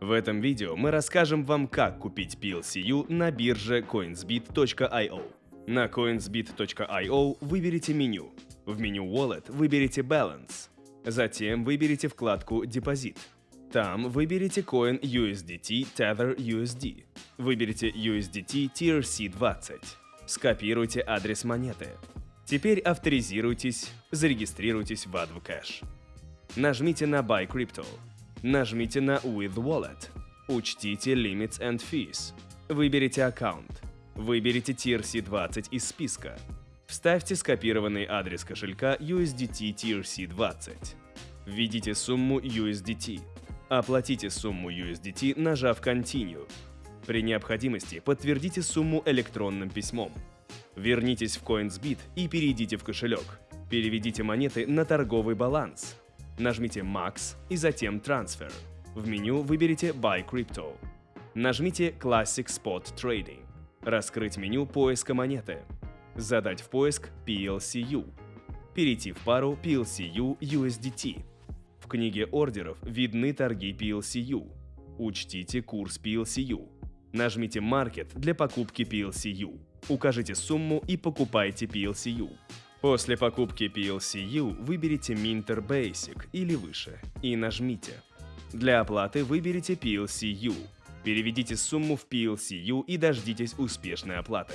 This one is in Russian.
В этом видео мы расскажем вам, как купить PLCU на бирже coinsbit.io. На coinsbit.io выберите меню. В меню Wallet выберите Balance. Затем выберите вкладку Депозит. Там выберите Coin USDT Tether USD. Выберите USDT TRC20. Скопируйте адрес монеты. Теперь авторизируйтесь, зарегистрируйтесь в AdvoCash. Нажмите на Buy Crypto. Нажмите на With Wallet. Учтите Limits and Fees. Выберите аккаунт. Выберите TRC20 из списка. Вставьте скопированный адрес кошелька USDT TRC20. Введите сумму USDT. Оплатите сумму USDT, нажав Continue. При необходимости подтвердите сумму электронным письмом. Вернитесь в CoinsBit и перейдите в кошелек. Переведите монеты на торговый баланс. Нажмите Max и затем Transfer. В меню выберите Buy Crypto. Нажмите Classic Spot Trading. Раскрыть меню поиска монеты. Задать в поиск PLCU. Перейти в пару PLCU USDT. В книге ордеров видны торги PLCU. Учтите курс PLCU. Нажмите Market для покупки PLCU. Укажите сумму и покупайте PLCU. После покупки PLCU выберите Minter Basic или выше и нажмите. Для оплаты выберите PLCU. Переведите сумму в PLCU и дождитесь успешной оплаты.